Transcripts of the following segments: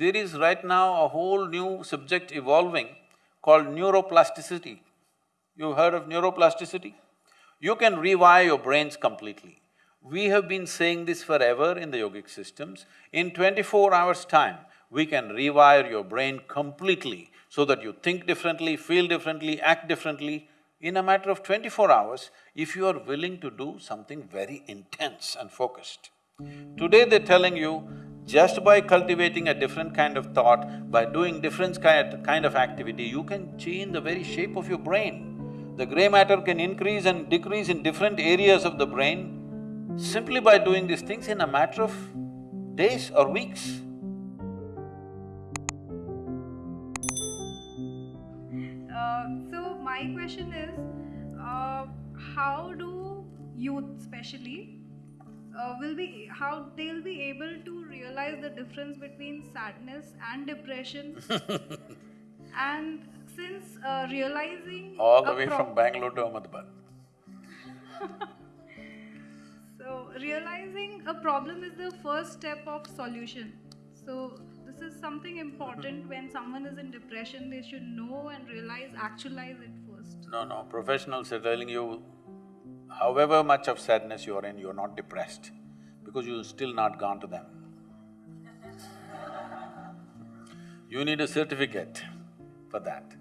There is right now a whole new subject evolving called neuroplasticity. You heard of neuroplasticity? You can rewire your brains completely. We have been saying this forever in the yogic systems. In twenty-four hours' time, we can rewire your brain completely so that you think differently, feel differently, act differently. In a matter of twenty-four hours, if you are willing to do something very intense and focused. Today they're telling you, just by cultivating a different kind of thought, by doing different kind of activity, you can change the very shape of your brain. The gray matter can increase and decrease in different areas of the brain simply by doing these things in a matter of days or weeks. Uh, so my question is, uh, how do youth especially uh, will be how they'll be able to realize the difference between sadness and depression and since uh, realizing All the way pro- from Bangalore to Ahmedabad. So realizing a problem is the first step of solution. So this is something important when someone is in depression, they should know and realize, actualize it first. No, no, professionals are telling you, however much of sadness you're in, you're not depressed because you've still not gone to them. You need a certificate for that.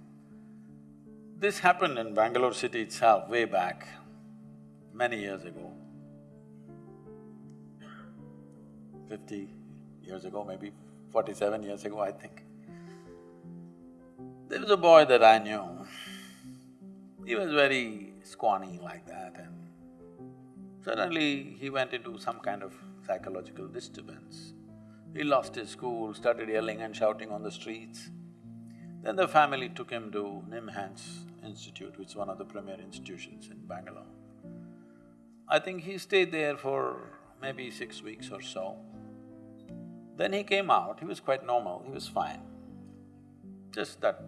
This happened in Bangalore city itself way back, many years ago. Fifty years ago, maybe forty-seven years ago, I think. There was a boy that I knew. He was very scrawny like that and suddenly he went into some kind of psychological disturbance. He lost his school, started yelling and shouting on the streets. Then the family took him to Nimhans Institute, which is one of the premier institutions in Bangalore. I think he stayed there for maybe six weeks or so. Then he came out, he was quite normal, he was fine. Just that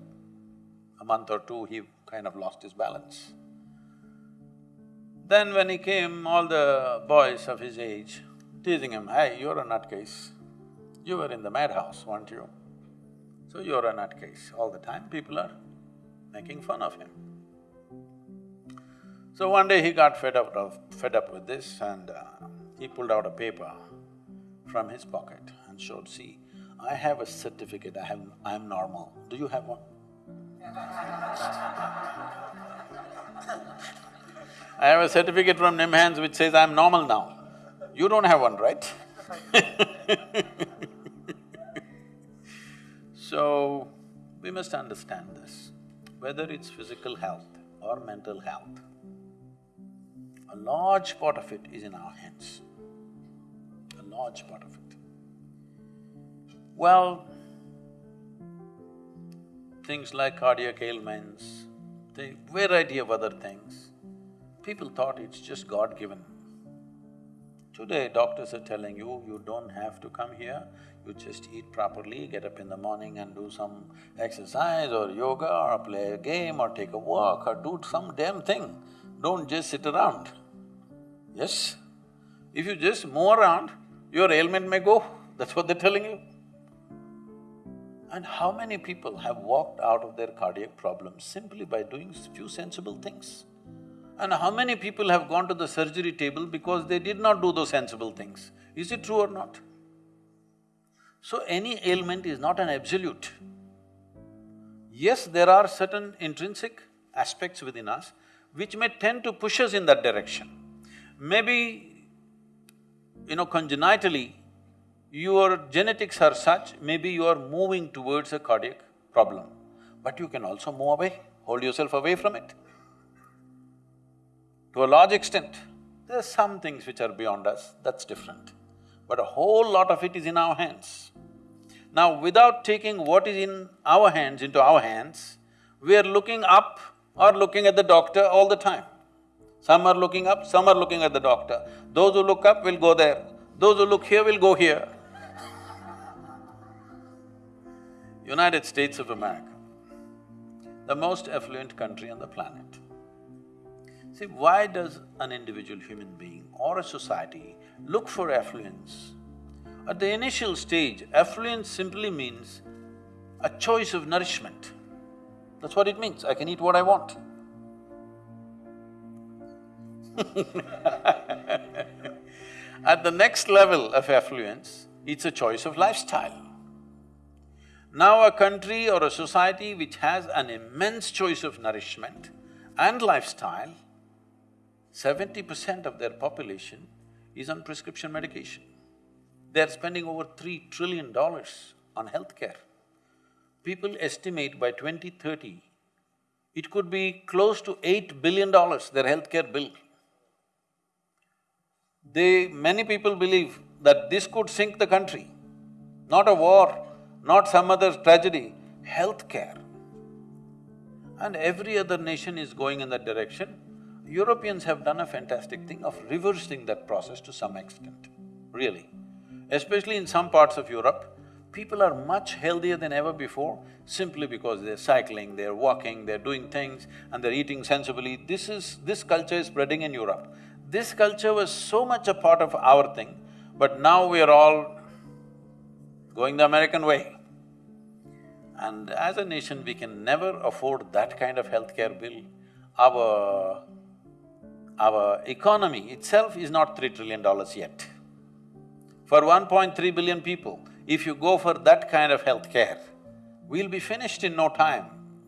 a month or two, he kind of lost his balance. Then when he came, all the boys of his age teasing him, hey, you're a nutcase. You were in the madhouse, weren't you? So you're a nutcase. All the time people are making fun of him. So one day he got fed up of… fed up with this and uh, he pulled out a paper from his pocket and showed, see, I have a certificate, I have… I'm normal. Do you have one? I have a certificate from Nimhans which says I'm normal now. You don't have one, right? So, we must understand this, whether it's physical health or mental health, a large part of it is in our hands, a large part of it. Well, things like cardiac ailments, the variety of other things, people thought it's just God-given. Today, doctors are telling you, you don't have to come here, you just eat properly, get up in the morning and do some exercise or yoga or play a game or take a walk or do some damn thing. Don't just sit around. Yes? If you just move around, your ailment may go, that's what they're telling you. And how many people have walked out of their cardiac problems simply by doing few sensible things? And how many people have gone to the surgery table because they did not do those sensible things? Is it true or not? So any ailment is not an absolute. Yes, there are certain intrinsic aspects within us which may tend to push us in that direction. Maybe, you know, congenitally, your genetics are such, maybe you are moving towards a cardiac problem, but you can also move away, hold yourself away from it. To a large extent, there are some things which are beyond us, that's different. But a whole lot of it is in our hands. Now, without taking what is in our hands into our hands, we are looking up or looking at the doctor all the time. Some are looking up, some are looking at the doctor. Those who look up will go there, those who look here will go here. United States of America, the most affluent country on the planet. See, why does an individual human being or a society look for affluence At the initial stage, affluence simply means a choice of nourishment. That's what it means, I can eat what I want. At the next level of affluence, it's a choice of lifestyle. Now a country or a society which has an immense choice of nourishment and lifestyle, seventy percent of their population is on prescription medication. They're spending over three trillion dollars on healthcare. People estimate by 2030, it could be close to eight billion dollars, their healthcare bill. They… many people believe that this could sink the country, not a war, not some other tragedy, healthcare. And every other nation is going in that direction. Europeans have done a fantastic thing of reversing that process to some extent, really. Especially in some parts of Europe, people are much healthier than ever before simply because they're cycling, they're walking, they're doing things and they're eating sensibly. This is… this culture is spreading in Europe. This culture was so much a part of our thing, but now we are all going the American way. And as a nation, we can never afford that kind of healthcare bill. Our… our economy itself is not three trillion dollars yet. For 1.3 billion people, if you go for that kind of healthcare, we'll be finished in no time.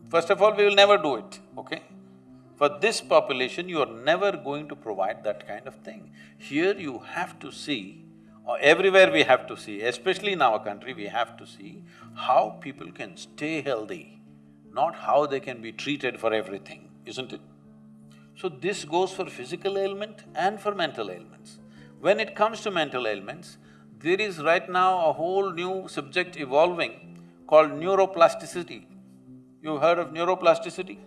First of all, we will never do it, okay? For this population, you are never going to provide that kind of thing. Here you have to see, or everywhere we have to see, especially in our country, we have to see how people can stay healthy, not how they can be treated for everything, isn't it? So this goes for physical ailment and for mental ailments. When it comes to mental ailments, there is right now a whole new subject evolving called neuroplasticity. You heard of neuroplasticity?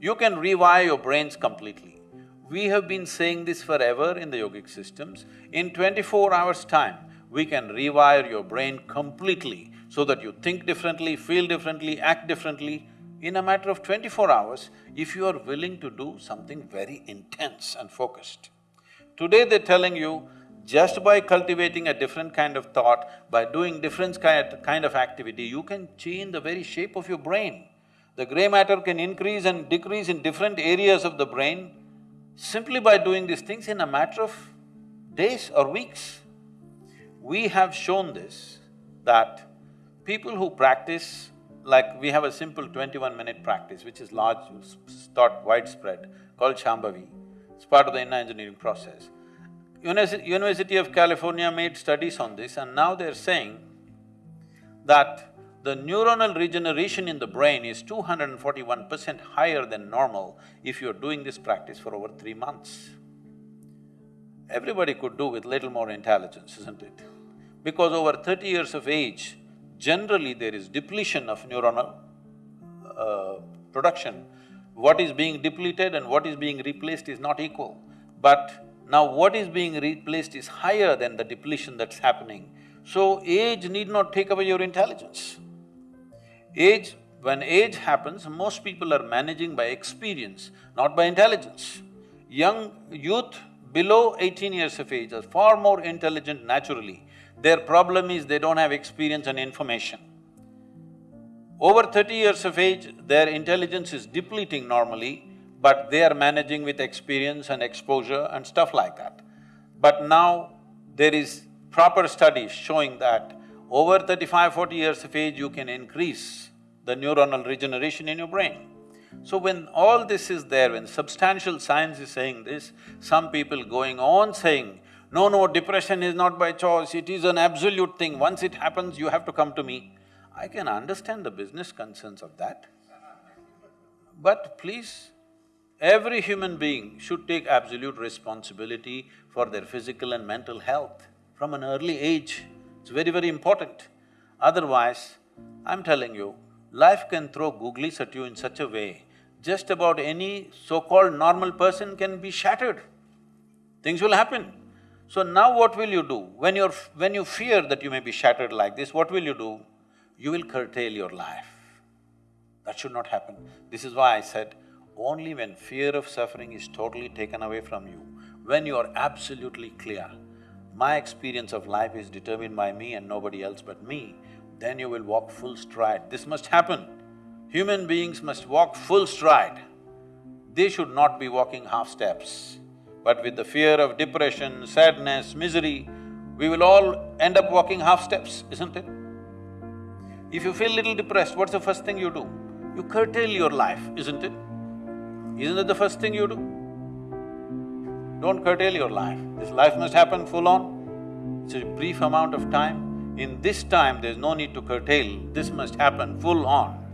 You can rewire your brains completely. We have been saying this forever in the yogic systems. In twenty-four hours' time, we can rewire your brain completely so that you think differently, feel differently, act differently. In a matter of twenty-four hours, if you are willing to do something very intense and focused. Today they're telling you, just by cultivating a different kind of thought, by doing different kind of activity, you can change the very shape of your brain. The gray matter can increase and decrease in different areas of the brain simply by doing these things in a matter of days or weeks. We have shown this, that people who practice, like we have a simple twenty-one minute practice which is large, thought widespread, called Shambhavi. It's part of the inner engineering process. University, of California made studies on this and now they're saying that the neuronal regeneration in the brain is 241 percent higher than normal if you're doing this practice for over three months. Everybody could do with little more intelligence, isn't it? Because over thirty years of age, generally there is depletion of neuronal uh, production. What is being depleted and what is being replaced is not equal. But now what is being replaced is higher than the depletion that's happening. So age need not take away your intelligence. Age, when age happens, most people are managing by experience, not by intelligence. Young youth below eighteen years of age are far more intelligent naturally. Their problem is they don't have experience and information. Over thirty years of age, their intelligence is depleting normally, but they are managing with experience and exposure and stuff like that. But now, there is proper studies showing that over 35, 40 years of age, you can increase the neuronal regeneration in your brain. So when all this is there, when substantial science is saying this, some people going on saying, no, no, depression is not by choice, it is an absolute thing, once it happens, you have to come to me. I can understand the business concerns of that. But please, every human being should take absolute responsibility for their physical and mental health from an early age. It's very, very important. Otherwise, I'm telling you, life can throw googlies at you in such a way, just about any so-called normal person can be shattered. Things will happen. So now what will you do? When you're… when you fear that you may be shattered like this, what will you do? You will curtail your life. That should not happen. This is why I said, only when fear of suffering is totally taken away from you, when you are absolutely clear, my experience of life is determined by me and nobody else but me, then you will walk full stride. This must happen. Human beings must walk full stride. They should not be walking half steps. But with the fear of depression, sadness, misery, we will all end up walking half steps, isn't it? If you feel little depressed, what's the first thing you do? You curtail your life, isn't it? Isn't it the first thing you do? Don't curtail your life. This life must happen full on. It's a brief amount of time. In this time, there's no need to curtail. This must happen full on.